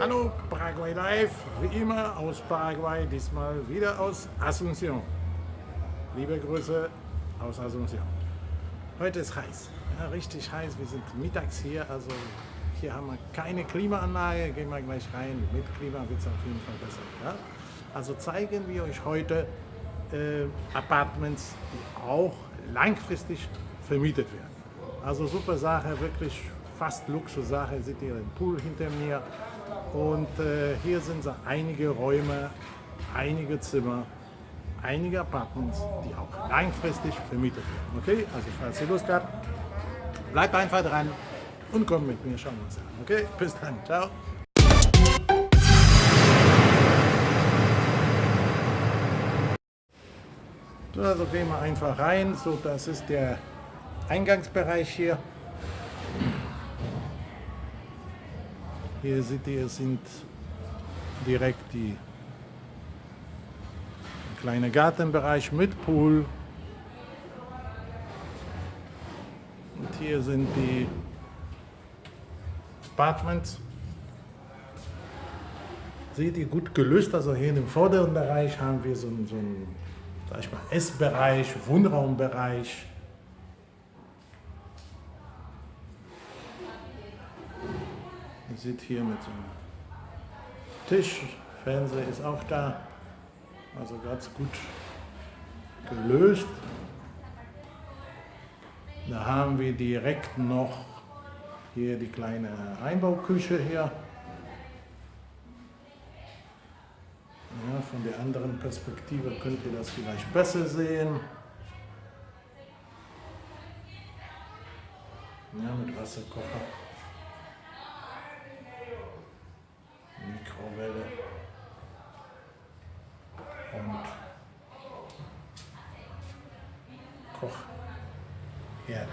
Hallo, Paraguay Live, wie immer aus Paraguay, diesmal wieder aus Asunción. Liebe Grüße aus Asunción. Heute ist heiß, ja, richtig heiß. Wir sind mittags hier, also hier haben wir keine Klimaanlage. Gehen wir gleich rein. Mit Klima wird es auf jeden Fall besser. Ja? Also zeigen wir euch heute äh, Apartments, die auch langfristig vermietet werden. Also super Sache, wirklich fast Luxussache. Seht ihr den Pool hinter mir. Und äh, hier sind so einige Räume, einige Zimmer, einige Apartments, die auch langfristig vermietet werden. Okay, also falls ihr Lust habt, bleibt einfach dran und kommt mit mir, schauen wir uns an. Okay, bis dann, ciao. So, also gehen wir einfach rein. So, das ist der Eingangsbereich hier. Hier seht ihr, sind direkt die kleine Gartenbereich mit Pool. Und hier sind die Apartments. Seht ihr gut gelöst, also hier im vorderen Bereich haben wir so, so einen ich mal, Essbereich, Wohnraumbereich. Seht hier mit so einem Tisch, Fernseher ist auch da, also ganz gut gelöst. Da haben wir direkt noch hier die kleine Einbauküche hier. Ja, von der anderen Perspektive könnt ihr das vielleicht besser sehen. Ja, mit Wasserkocher. Mikrowelle. Und Kochherde.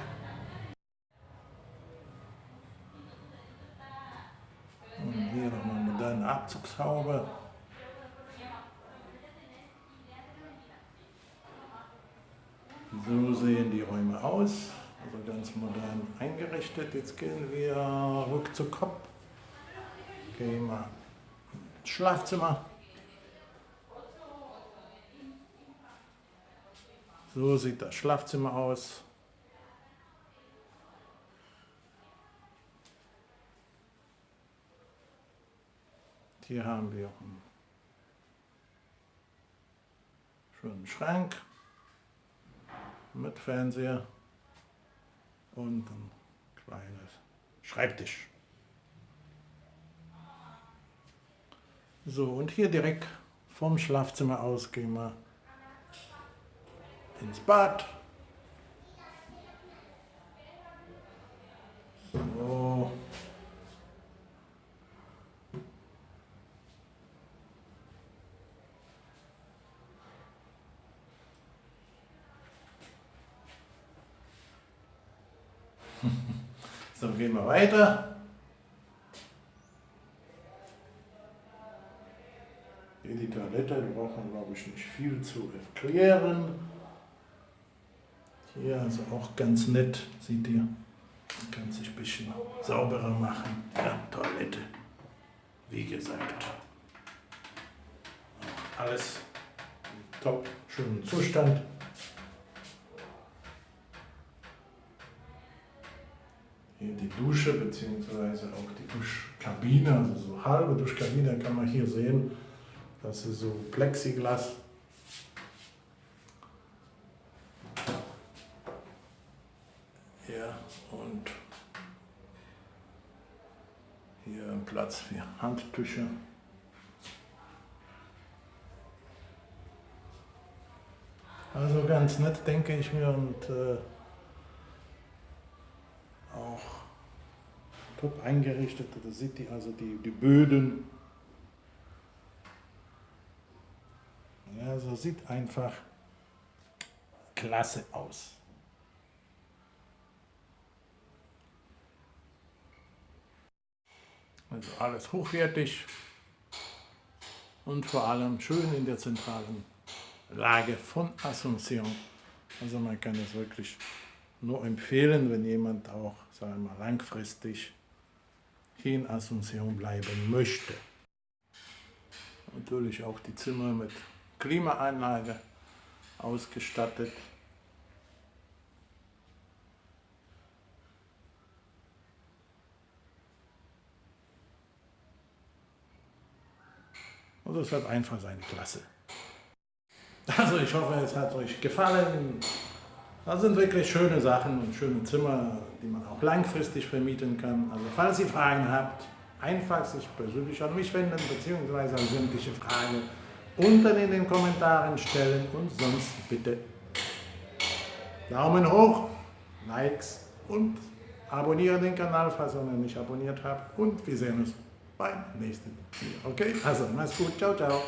Und hier noch eine moderne Abzugshaube. So sehen die Räume aus, also ganz modern eingerichtet. Jetzt gehen wir rück zu Kopf. Gehen wir ins Schlafzimmer. So sieht das Schlafzimmer aus. Hier haben wir einen schönen Schrank mit Fernseher und ein kleines Schreibtisch. So, und hier direkt vom Schlafzimmer aus gehen wir ins Bad. So. So, gehen wir weiter. Die Toilette, man glaube ich nicht viel zu erklären. Hier also auch ganz nett, seht ihr. Man kann sich ein bisschen sauberer machen. Ja, Toilette, wie gesagt. Alles top, schönen Zustand. hier die Dusche bzw. auch die Duschkabine, also so halbe Duschkabine kann man hier sehen. Das ist so Plexiglas. Ja, und hier Platz für Handtücher. Also ganz nett, denke ich mir. Und äh, top eingerichtet. Da sieht ihr also die, die Böden. Ja, so sieht einfach klasse aus. Also alles hochwertig und vor allem schön in der zentralen Lage von Asunción. Also man kann es wirklich nur empfehlen, wenn jemand auch sagen wir mal, langfristig hier in Asunción bleiben möchte. Natürlich auch die Zimmer mit Klimaanlage ausgestattet. Und es hat einfach seine Klasse. Also ich hoffe, es hat euch gefallen. Das sind wirklich schöne Sachen und schöne Zimmer, die man auch langfristig vermieten kann. Also falls ihr Fragen habt, einfach sich persönlich an mich wenden, beziehungsweise an sämtliche Fragen unten in den Kommentaren stellen und sonst bitte Daumen hoch, Likes und abonniere den Kanal, falls ihr noch nicht abonniert habt und wir sehen uns beim nächsten Video. Okay, also mach's gut, ciao, ciao.